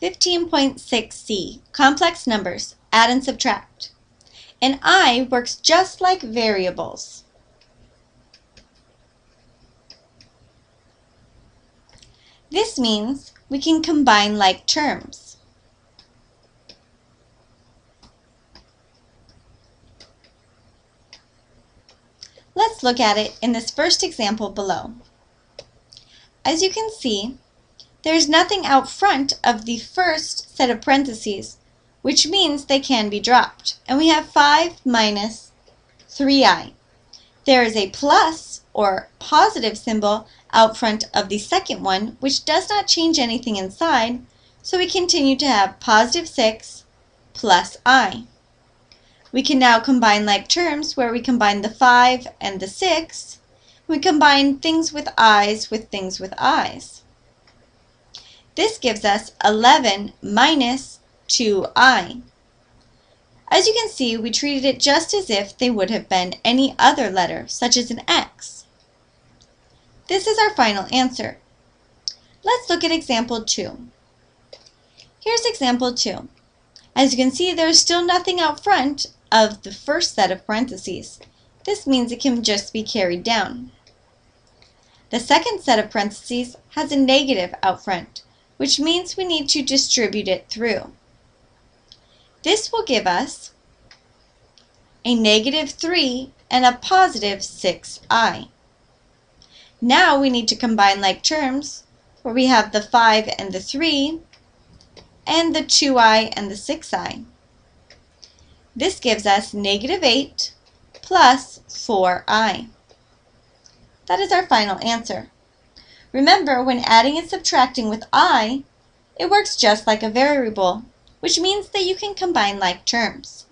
15.6c, complex numbers, add and subtract. And i works just like variables. This means we can combine like terms. Let's look at it in this first example below. As you can see, there is nothing out front of the first set of parentheses, which means they can be dropped. And we have 5 minus 3i. There is a plus or positive symbol out front of the second one, which does not change anything inside, so we continue to have positive 6 plus i. We can now combine like terms where we combine the 5 and the 6. We combine things with i's with things with i's. This gives us 11 minus 2i. As you can see, we treated it just as if they would have been any other letter, such as an x. This is our final answer. Let's look at example 2. Here's example 2. As you can see, there's still nothing out front of the first set of parentheses. This means it can just be carried down. The second set of parentheses has a negative out front, which means we need to distribute it through. This will give us a negative 3 and a positive 6i. Now we need to combine like terms where we have the 5 and the 3 and the 2i and the 6i. This gives us negative 8 plus 4i. That is our final answer. Remember, when adding and subtracting with i, it works just like a variable, which means that you can combine like terms.